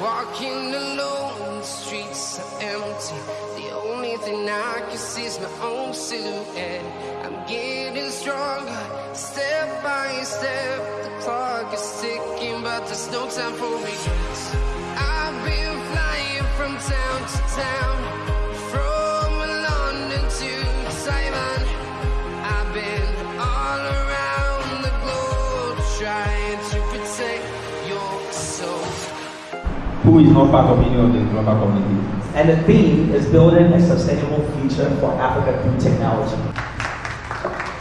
walking alone, the streets are empty. The only thing I can see is my own silhouette. I'm getting stronger, step by step. The clock is ticking, but there's no time for me. Who is not part of any of the global community. And the theme is building a sustainable future for Africa through technology.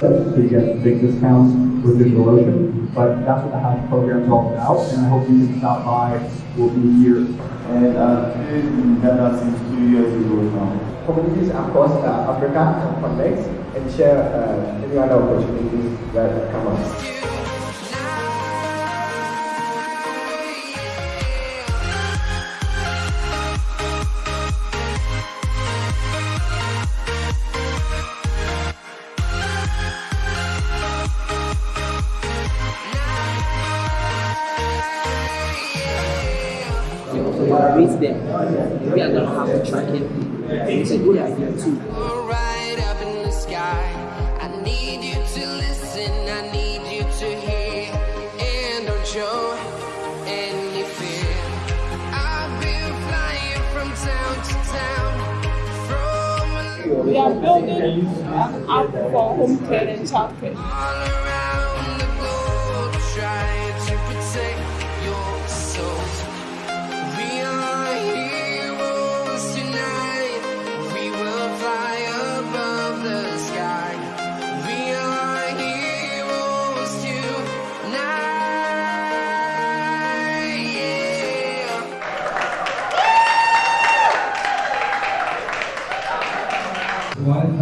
to get big discounts with DigitalOcean, but that's what the House program is all about, and I hope you can stop by. We'll be here. And uh, been in Ghana since two years ago now. communities across uh, Africa and connect and share uh, any other opportunities that come up. When I reach there, maybe I'm gonna have to track it. It's a good idea too. right up in the sky. I need you to listen, I need you to hear, and don't show any fear. I've been flying from town to town, from We are building an app for home care and childcare.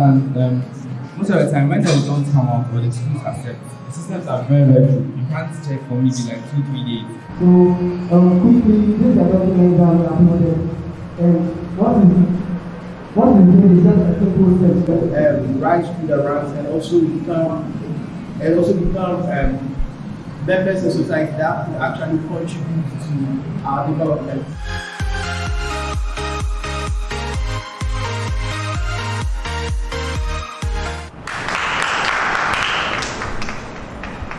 And um, most of the time when they don't come out or the schools accept, the systems are very, very true. You can't check for maybe like two, three days. So, um, quickly, this is a document that we uploaded. And what we what we did is just a simple step. Um, rise through the ranks and also become and also become um, members of society that will actually contribute to our development.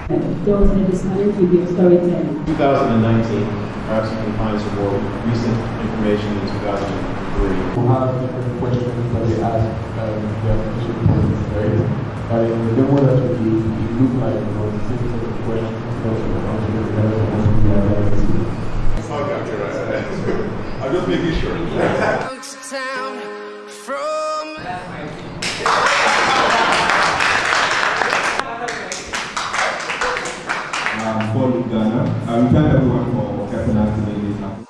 There was a disconnect with your storytelling. 2019, African Compliance Award, recent information in 2003. We'll have different questions that we ask um, the application points, right? But in the demo that we do, it looks like you know, the same set of questions, you know, the answers, supposed to be analyzed. I'm just making sure. uh, we thank everyone for helping us to make this happen.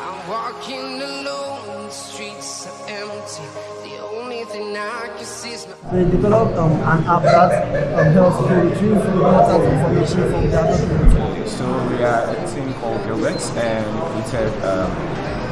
I'm walking alone, the streets are empty. The only thing I can see is my We developed um, an app that um, helps to retrieve important information from the other. So we are a team called Gilbert and we created um,